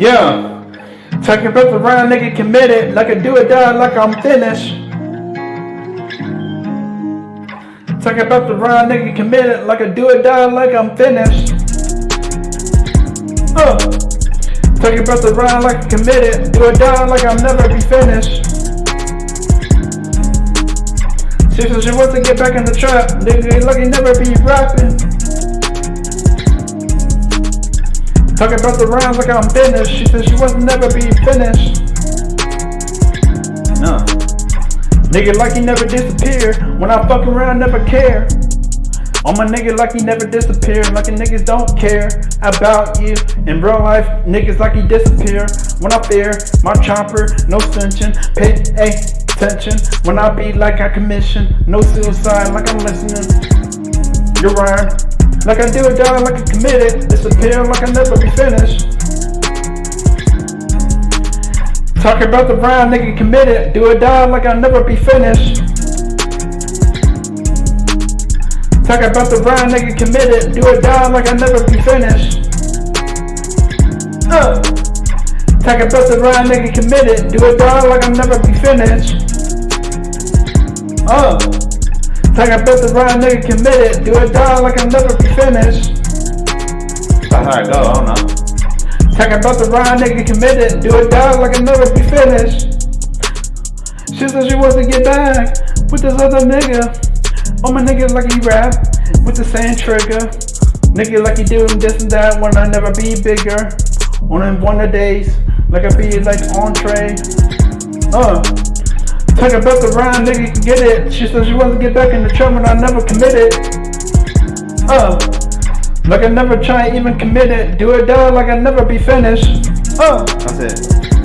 Yeah. Talking about the round nigga committed, like a do or die, like I'm finished. Talking about the round nigga committed, like a do or die, like I'm finished. Uh. Talking about the round like committed, do or die, like I'll never be finished. She said she wants to get back in the trap, nigga, like never be rapping. Talking about the rounds like I'm finished. She said she wasn't never be finished. No. Nigga like he never disappear. When I fuck around, never care. On my nigga like he never disappear. Like a niggas don't care about you. In real life, niggas like he disappear. When I fear my chopper, no tension. Pay attention. When I be like I commission. No suicide like I'm listening. You're right. Like I do it down like I committed. Disappear like I never be finished. Talk about the round nigga committed. Do it down like I'll never be finished. Talk about the round nigga committed. Do it down like I'll never be finished. Uh. Talk about the round nigga committed. Do it down like I'll never be finished. Uh. Talk about the round nigga committed. Do it die like I'll never be finished. That's how it go, I don't know. Talk about the round nigga committed. Do it die like I'll never be finished. She said she wants to get back with this other nigga. All my niggas like he rap with the same trigger. Nigga like he doing this and that when I never be bigger. On one of days, like I be like entree. Uh. Talk about the round, nigga can get it. She said she wants to get back in the trap and I never committed. Uh, like I never try even commit it. Do it down like I never be finished. Uh, That's it.